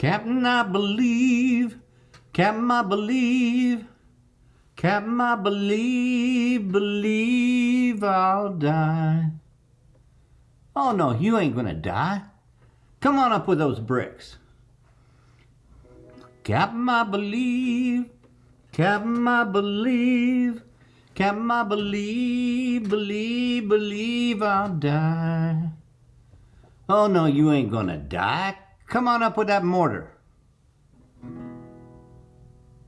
Captain, I believe. Captain, I believe. Captain, I believe, believe I'll die. Oh no, you ain't gonna die. Come on up with those bricks. Captain, I believe. Captain, I believe. Captain, I believe, believe, believe I'll die. Oh no, you ain't gonna die. Come on up with that mortar.